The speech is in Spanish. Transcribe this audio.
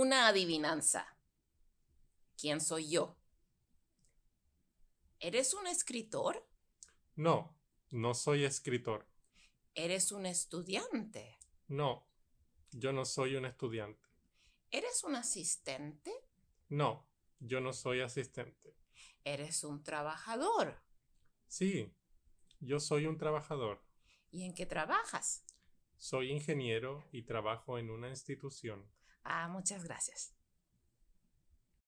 Una adivinanza. ¿Quién soy yo? ¿Eres un escritor? No, no soy escritor. ¿Eres un estudiante? No, yo no soy un estudiante. ¿Eres un asistente? No, yo no soy asistente. ¿Eres un trabajador? Sí, yo soy un trabajador. ¿Y en qué trabajas? Soy ingeniero y trabajo en una institución. Ah, muchas gracias.